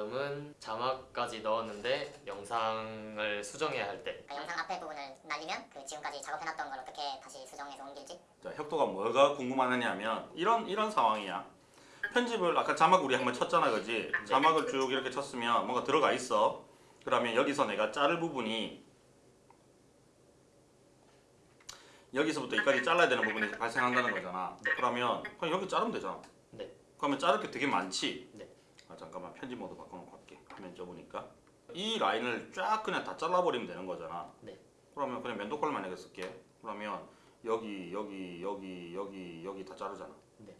다음은 자막까지 넣었는데 영상을 수정해야 할때그 영상 앞에 부분을 날리면 그 지금까지 작업해놨던 걸 어떻게 다시 수정해서 옮길지 자, 혁도가 뭐가 궁금하느냐면 이런 이런 상황이야. 편집을 아까 자막 우리 한번 쳤잖아, 그지? 자막을 쭉 이렇게 쳤으면 뭔가 들어가 있어. 그러면 여기서 내가 자를 부분이 여기서부터 여기까지 잘라야 되는 부분이 발생한다는 거잖아. 그러면 그냥 여기 자르면 되잖아. 네. 그러면 자를 게 되게 많지. 네. 아, 잠깐만 편집 모드 바꿔놓고 할게. 화면 좁으니까. 이 라인을 쫙 그냥 다 잘라버리면 되는 거잖아. 네. 그러면 그냥 면도칼 만약에 쓸게. 그러면 여기 여기 여기 여기 여기 다 자르잖아. 네.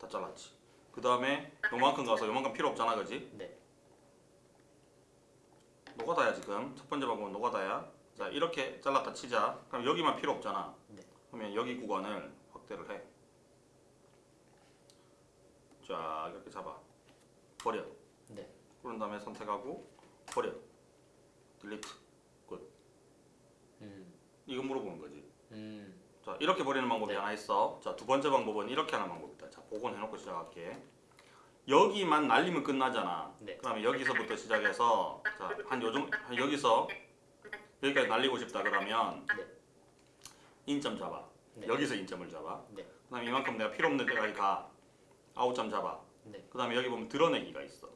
다 잘랐지. 그 다음에 요만큼 가서 요만큼 필요 없잖아, 그지? 네. 노가다야 지금. 첫 번째 방법은 노가다야. 자 이렇게 잘랐다 치자. 그럼 여기만 필요 없잖아. 네. 그러면 여기 구간을 확대를 해. 자 이렇게 잡아. 버려. 네. 그런 다음에 선택하고 버려. 딜리트. 음. 이거 물어보는 거지. 음. 자 이렇게 버리는 방법이 네. 하나 있어. 자두 번째 방법은 이렇게 하는 방법이다. 자 복원해놓고 시작할게. 여기만 날리면 끝나잖아. 네. 그러면 여기서부터 시작해서 자한 요정 한 여기서 여기까지 날리고 싶다 그러면 네. in점 잡아. 네. 여기서 in점을 잡아. 네. 그다음에 이만큼 내가 필요 없는 데까지 가. out점 잡아. 네. 그 다음에 여기 보면 드러내기가 있어.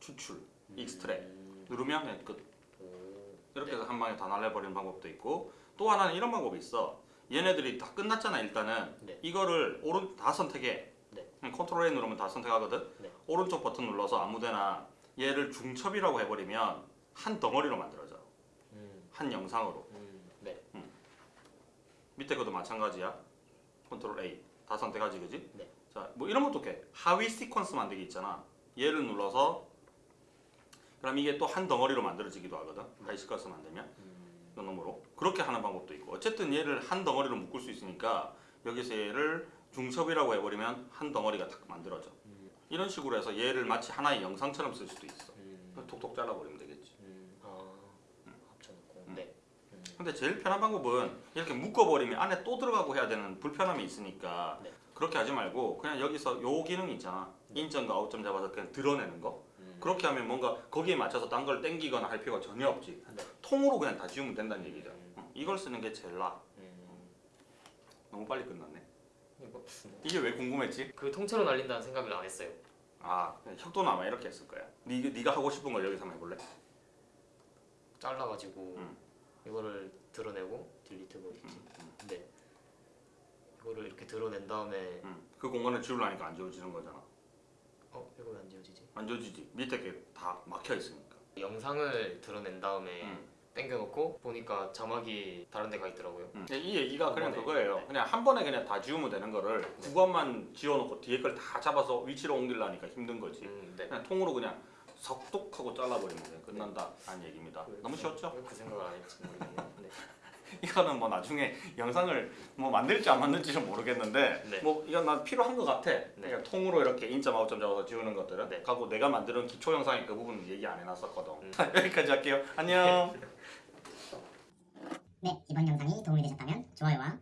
추출, extract. 음. 누르면 그냥 끝. 오. 이렇게 네. 해서 한 방에 다 날려버리는 방법도 있고 또 하나는 이런 방법이 있어 얘네들이 다 끝났잖아 일단은 네. 이거를 오른 다 선택해 네. control A 누르면 다 선택하거든 네. 오른쪽 버튼 눌러서 아무데나 얘를 중첩이라고 해버리면 한 덩어리로 만들어져 음. 한 영상으로 음. 네. 밑에 것도 마찬가지야 control A 다 선택하지 그지? 네. 자 뭐 이런 것도 돼 하위 시퀀스 만들기 있잖아. 얘를 눌러서 그럼 이게 또 한 덩어리로 만들어지기도 하거든. 하위 시퀀스 만들면. 놈으로. 그렇게 하는 방법도 있고. 어쨌든 얘를 한 덩어리로 묶을 수 있으니까 여기서 얘를 중첩이라고 해버리면 한 덩어리가 딱 만들어져. 음. 이런 식으로 해서 얘를 마치 하나의 영상처럼 쓸 수도 있어. 음. 톡톡 잘라버리면 되겠지 음. 아. 합쳐놓고. 음. 네. 음. 근데 제일 편한 방법은 이렇게 묶어버리면 안에 또 들어가고 해야 되는 불편함이 있으니까 네. 그렇게 하지 말고 그냥 여기서 요 기능 있잖아 인점과 아웃점 잡아서 그냥 드러내는 거 음. 그렇게 하면 뭔가 거기에 맞춰서 딴 걸 땡기거나 할 필요가 전혀 없지 네. 통으로 그냥 다 지우면 된다는 얘기죠 음. 어, 이걸 쓰는 게 제일 나아 음. 너무 빨리 끝났네 이거 이게 왜 궁금했지? 그 통째로 날린다는 생각을 안 했어요. 아 혁도는 아마 이렇게 했을 거야 니, 네가 하고 싶은 걸 여기서 한번 해볼래? 잘라가지고 음. 이거를 드러내고 딜리트 거리지. 음, 음, 네. 이거를 이렇게 드러낸 다음에 음. 그 공간을 지우려니까 안 지워지는 거잖아 어 이거 왜안 지워지지? 안 지워지지 밑에 게 다 막혀 있으니까 영상을 드러낸 다음에 음. 당겨놓고 보니까 자막이 다른 데가 있더라고요. 음. 이 얘기가 그냥 한 번에. 그거예요. 네. 그냥 한 번에 그냥 다 지우면 되는 거를 구간만 지워놓고 뒤에 걸 다 잡아서 위치로 옮기려니까 힘든 거지. 음, 네. 그냥 통으로 그냥 석독하고 잘라버리면 그냥 끝난다 하는 얘기입니다. 왜 너무 그- 쉬웠죠? 왜그 생각을 안 했지 모르겠네요. 네. 이거는 뭐 나중에 영상을 뭐 만들지 안 만들지는 모르겠는데 네. 뭐 이건 난 필요한 것 같아. 그냥 통으로 이렇게 인점 아웃점 잡아서 지우는 것들은. 네. 하고 내가 만드는 기초 영상의 그 부분 얘기 안 해놨었거든. 음. 여기까지 할게요. 안녕. 네 이번 영상이 도움이 되셨다면 좋아요와